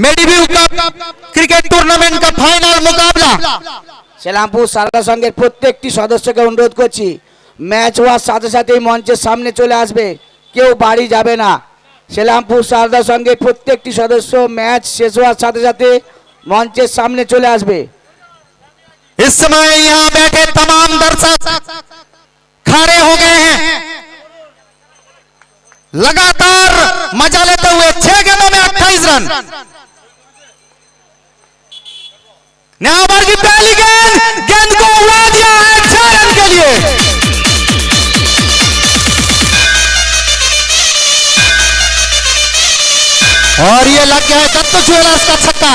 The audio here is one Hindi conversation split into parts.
मेडिव्यू कप क्रिकेट टूर्नामेंट का फाइनल मुकाबला সেলামপুর সারদা সংঘের প্রত্যেকটি সদস্যকে অনুরোধ করছি ম্যাচ হওয়ার সাথে সাথেই মঞ্চের সামনে চলে আসবে কেউ বাড়ি যাবে না সেলামপুর সারদা সংঘের প্রত্যেকটি সদস্য ম্যাচ শেষ হওয়ার সাথে সাথে মঞ্চের সামনে চলে আসবে इस समय यहाँ बैठे तमाम दर्शक खड़े हो गए हैं लगातार मजा लेते हुए छह गेंदों में 28 रन न्याबार की पहली गेंद गेंद को उड़ा दिया है छह रन के लिए। और ये लग गया है दत्त ज्वेलर्स का छक्का।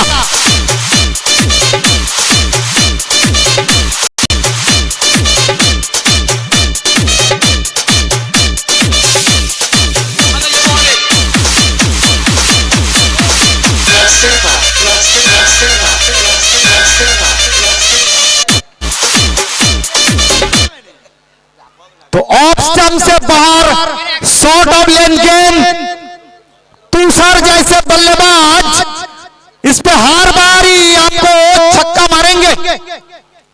ऑफ़ से बाहर शॉर्ट ऑफ़ लेन गेंद तुषार जैसे बल्लेबाज, इस पे हर बारी, आपको छक्का मारेंगे।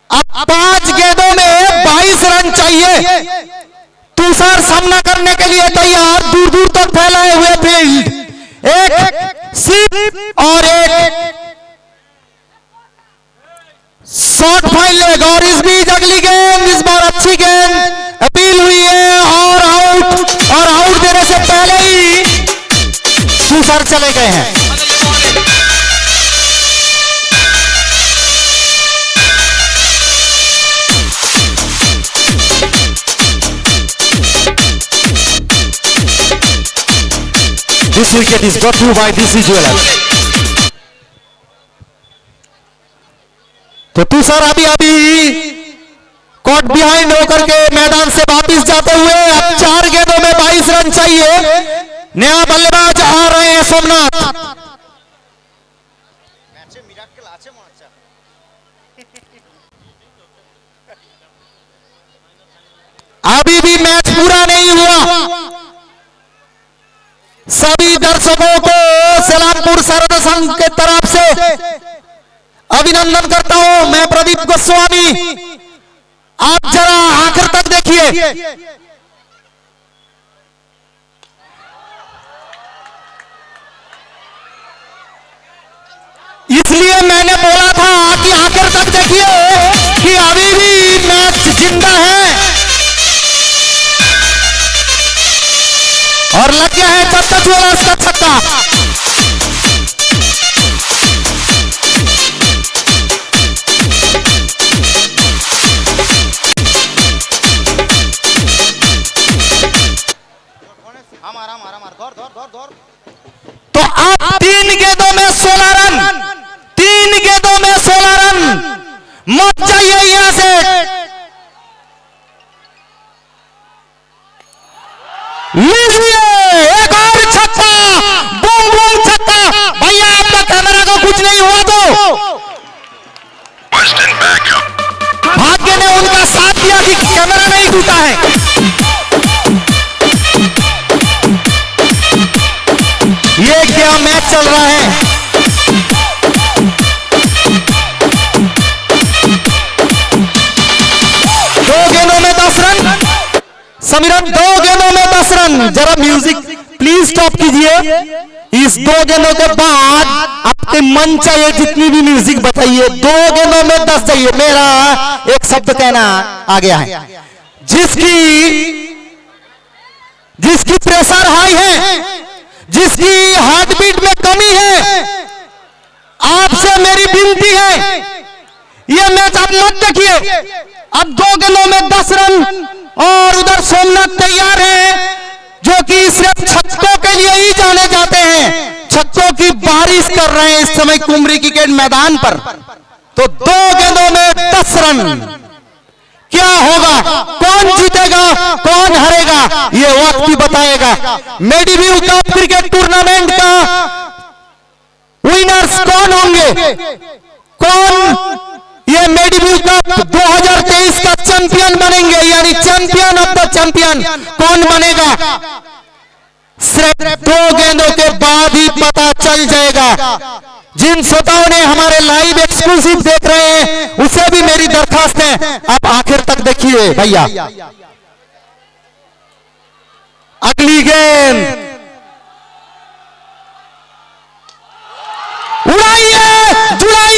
अब पाँच गेंदों में 22 रन चाहिए। तुषार सामना करने के लिए तैयार दूर दूर तक फैलाए हुए फ़ील्ड एक सीप और एक शॉर्ट फ़ाइल लेग और इस बीच अगली गेंद इस तुषार चले गए हैं This wicket is brought to you by DC Jewelers. तो तुषार अभी अभी कॉट बिहाइंड होकर के मैदान से वापस जाते हुए अब चार गेंदों में 22 रन चाहिए नया बल्लेबाज सोमनाथ। अभी भी मैच पूरा नहीं हुआ। सभी दर्शकों को सलामपुर सरद संघ के तरफ़ से अभिनंदन करता हूँ। मैं प्रदीप गोस्वामी। आप जरा आखिर तक देखिए। इसलिए मैंने बोला था कि आखिर तक देखिए कि अभी भी मैच ज़िंदा है। और लग गया है तब तक वाला उसका छक्का। तो अब तीन गेंदों में सोलह रन तीन गेंदों में सोलह रन मत जाइए यहाँ से। लीजिए एक और छक्का। बूम बूम छक्का। भैया आपका कैमरा को कुछ नहीं हुआ तो। भाग्य ने उनका साथ दिया कि कैमरा नहीं टूटा है। ये क्या मैच चल रहा है? समीरन, दो गेंदों में दस रन। जरा म्यूज़िक प्लीज़ स्टॉप कीजिए। इस दो गेंदों के बाद आपके मन चाहिए जितनी भी म्यूज़िक बताइए, दो गेंदों में दस चाहिए मेरा एक शब्द कहना आ गया है जिसकी जिसकी प्रेशर हाई है, जिसकी हार्ट बीट में कमी है, आपसे मेरी विनती है यह मैच आप मत देखिए। अब दो गेंदों में दस रन। और उधर सोमनाथ तैयार है, जो कि सिर्फ़ छक्कों के लिए ही जाने जाते हैं। छक्कों की बारिश कर रहे हैं इस समय कुमरी क्रिकेट मैदान पर। तो दो गेंदों में दस रन। क्या होगा? कौन जीतेगा? कौन हरेगा? ये वक्त ही बताएगा। मेडिव्यू कप क्रिकेट टूर्नामेंट का विनर्स कौन होंगे? कौन? ये मेडिव्यू कप 2023 का चैंपियन यानी चैंपियन कौन बनेगा? सिर्फ़ दो गेंदों के बाद ही पता चल जाएगा। जिन श्रोताओं ने हमारे लाइव एक्सक्लूसिव देख रहे हैं, उसे भी मेरी दरखास्त है। आप आखिर तक देखिए भैया। अगली गेंद। उड़ाइए जुड़ाइए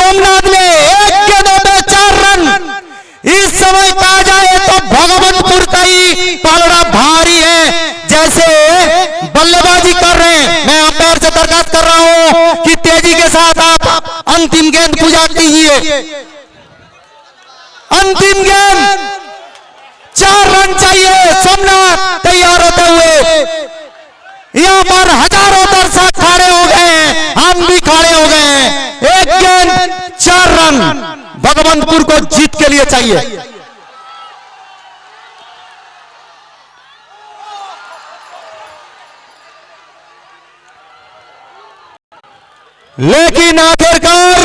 सोमनाथ ने एक के दो में चार रन। इस समय कहा जाए तो भगवंतपुर का ही पालड़ा भारी है। जैसे बल्लेबाजी कर रहे हैं। मैं अंपायर से दरखास्त कर रहा हूँ कि तेज़ी के साथ आप अंतिम गेंद पूजा कीजिए अंतिम गेंद। चार रन चाहिए सोमनाथ, तैयार होते हुए। यहाँ पर हज़ारों दर्शक खड़े हो गए हम भी खड़े हो गए एक चार रन भगवंतपुर को जीत के लिए चाहिए। लेकिन आखिरकार